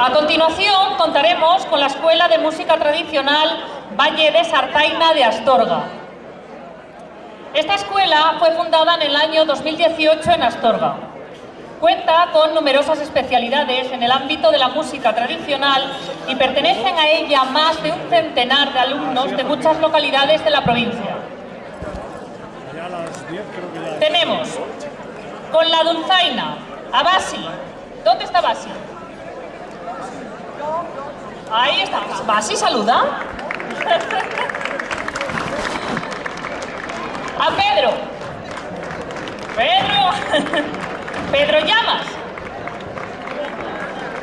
A continuación contaremos con la Escuela de Música Tradicional Valle de Sartaina de Astorga. Esta escuela fue fundada en el año 2018 en Astorga. Cuenta con numerosas especialidades en el ámbito de la música tradicional y pertenecen a ella más de un centenar de alumnos de muchas localidades de la provincia. Tenemos con la dulzaina a Basi. ¿Dónde está Basi? Ahí está. Basi saluda. A Pedro. Pedro. Pedro Llamas.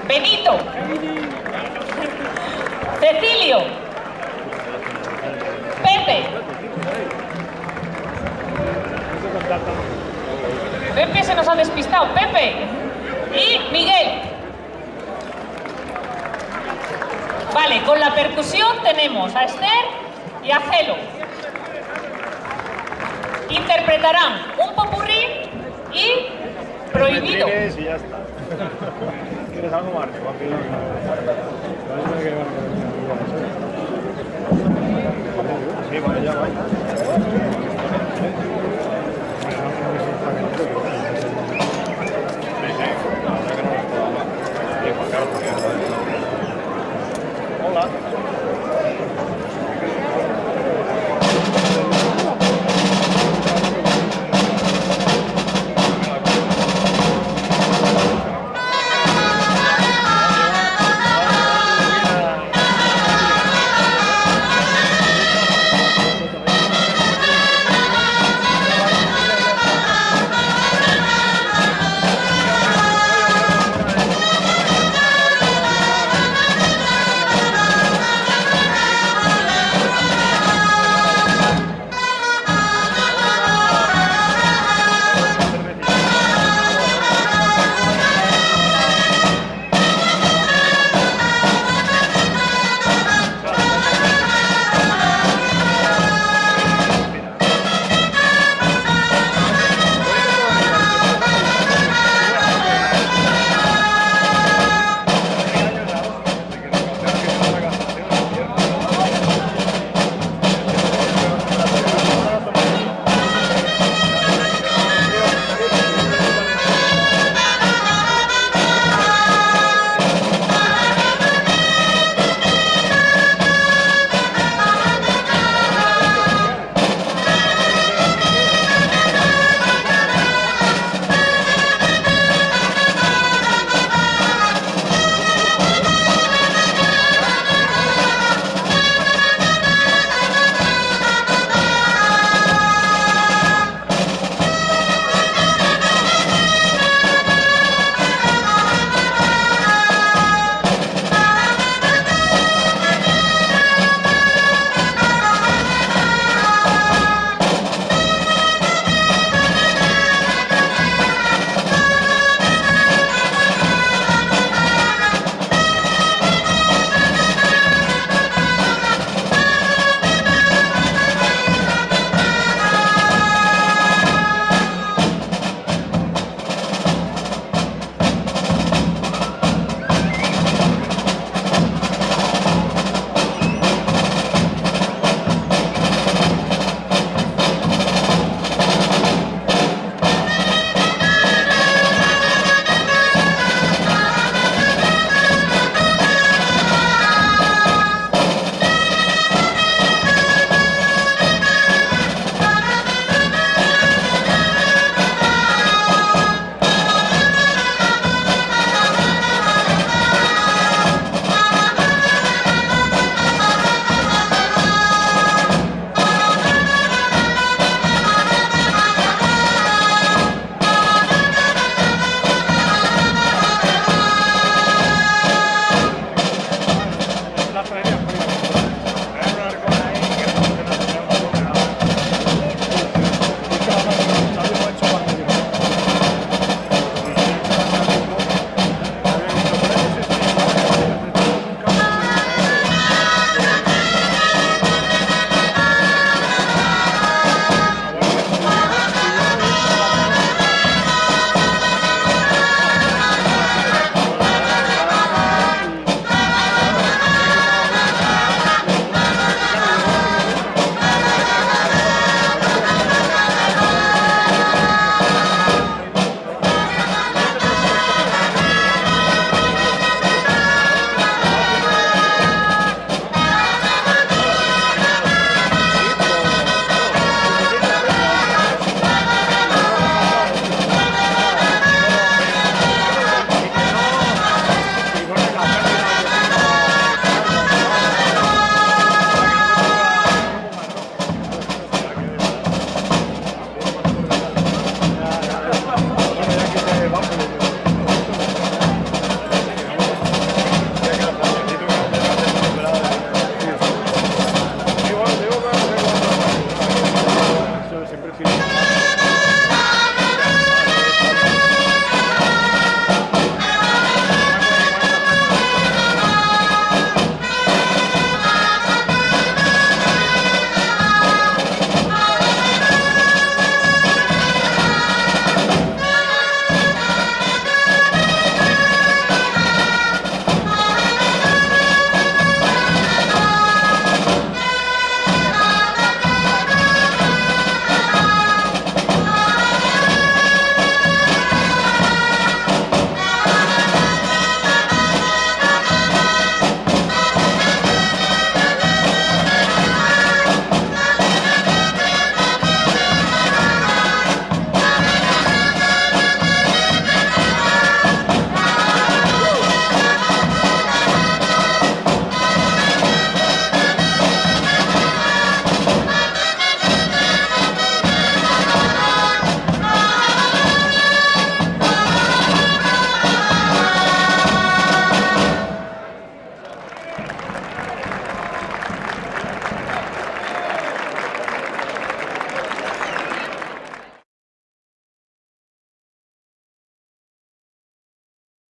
Benito. Cecilio. Pepe. Pepe se nos ha despistado. Pepe. Y Miguel. Con la percusión tenemos a Esther y a Gelo. Interpretarán un popurrí y prohibido. ¿Quieres algo más? luck.